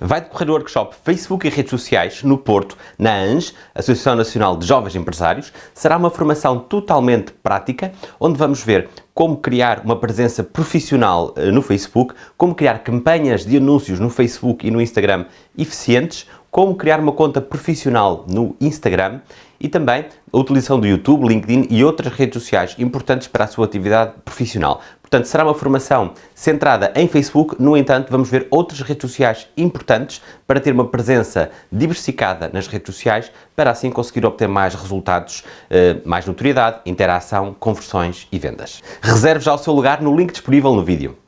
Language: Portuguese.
Vai decorrer o workshop Facebook e redes sociais no Porto, na ANJ, Associação Nacional de Jovens Empresários. Será uma formação totalmente prática, onde vamos ver como criar uma presença profissional eh, no Facebook, como criar campanhas de anúncios no Facebook e no Instagram eficientes, como criar uma conta profissional no Instagram e também a utilização do YouTube, LinkedIn e outras redes sociais importantes para a sua atividade profissional. Portanto, será uma formação centrada em Facebook, no entanto, vamos ver outras redes sociais importantes para ter uma presença diversificada nas redes sociais, para assim conseguir obter mais resultados, eh, mais notoriedade, interação, conversões e vendas. Reserve já o seu lugar no link disponível no vídeo.